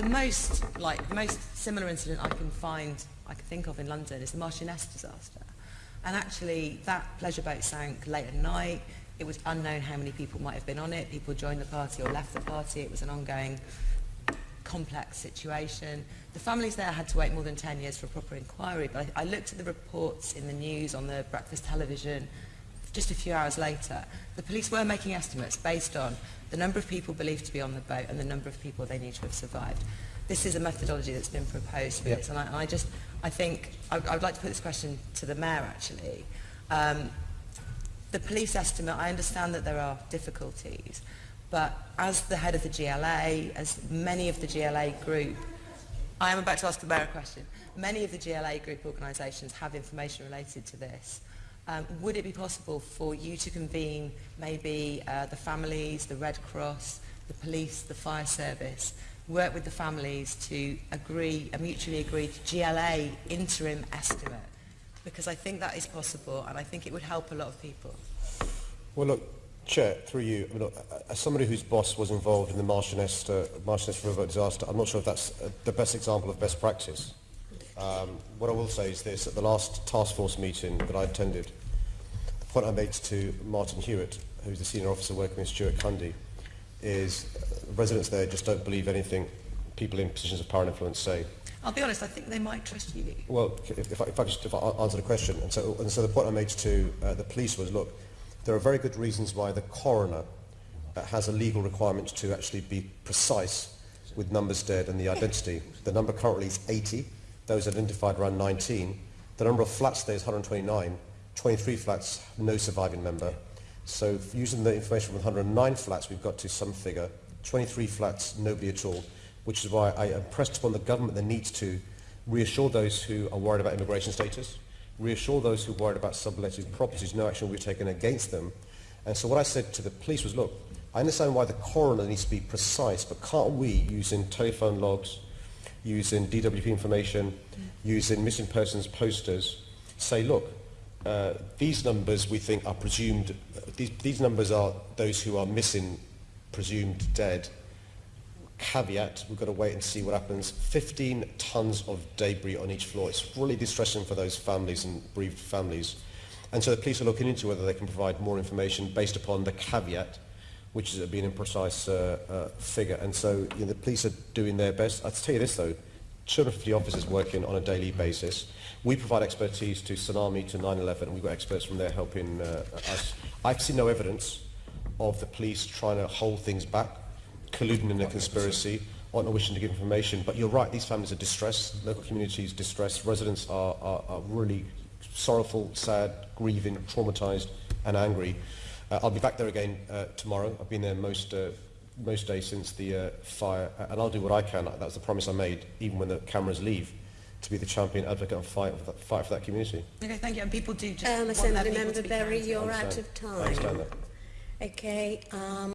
The most, like, most similar incident I can find, I can think of in London is the Marchioness disaster. And actually, that pleasure boat sank late at night. It was unknown how many people might have been on it. People joined the party or left the party. It was an ongoing, complex situation. The families there had to wait more than 10 years for a proper inquiry, but I, I looked at the reports in the news, on the breakfast television, just a few hours later. The police were making estimates based on the number of people believed to be on the boat and the number of people they knew to have survived. This is a methodology that's been proposed for Yep. this, and I, and I just, I think, I, I would like to put this question to the Mayor actually. Um, the police estimate, I understand that there are difficulties, but as the head of the GLA, as many of the GLA group, I am about to ask the Mayor a question. Many of the GLA group organisations have information related to this. Um, would it be possible for you to convene maybe uh, the families, the Red Cross, the police, the fire service, work with the families to agree, a mutually agreed GLA interim estimate? Because I think that is possible and I think it would help a lot of people. Well, look, Chair, through you, I mean, look, as somebody whose boss was involved in the Marchioness, uh, Marchioness River disaster, I'm not sure if that's uh, the best example of best practice. Um, what I will say is this, at the last task force meeting that I attended, the point I made to Martin Hewitt, who's the senior officer working with Stuart Cundy, is uh, residents there just don't believe anything people in positions of power and influence say. I'll be honest, I think they might trust you. Well, if, if, I, if I just if I answer the question, and so, and so the point I made to uh, the police was, look, there are very good reasons why the coroner uh, has a legal requirement to actually be precise with numbers dead and the identity. The number currently is 80, those identified around 19. The number of flats there is 129, 23 flats, no surviving member. So using the information from 109 flats, we've got to some figure, 23 flats, nobody at all, which is why I impressed upon the government the need to reassure those who are worried about immigration status, reassure those who are worried about subletted properties, no action will be taken against them. And so what I said to the police was, look, I understand why the coroner needs to be precise, but can't we, using telephone logs, using DWP information, using missing persons posters, say, look, uh, these numbers we think are presumed, these, these numbers are those who are missing, presumed dead. Caveat, we've got to wait and see what happens. 15 tons of debris on each floor. It's really distressing for those families and bereaved families. And so the police are looking into whether they can provide more information based upon the caveat, which is being a precise uh, uh, figure. And so you know, the police are doing their best. I'll tell you this though, 250 officers working on a daily basis. We provide expertise to Tsunami, to 9-11, and we've got experts from there helping uh, us. I've seen no evidence of the police trying to hold things back, colluding in a conspiracy, or not wishing to give information. But you're right, these families are distressed, local communities distressed, residents are, are, are really sorrowful, sad, grieving, traumatised and angry. Uh, I'll be back there again uh, tomorrow. I've been there most uh, most days since the uh, fire, uh, and I'll do what I can. That's the promise I made, even when the cameras leave, to be the champion advocate and fight for that, fight for that community. Okay, thank you. And people do just. Um, I want that remember, Barry, you're out of time. I understand that. Okay. Um,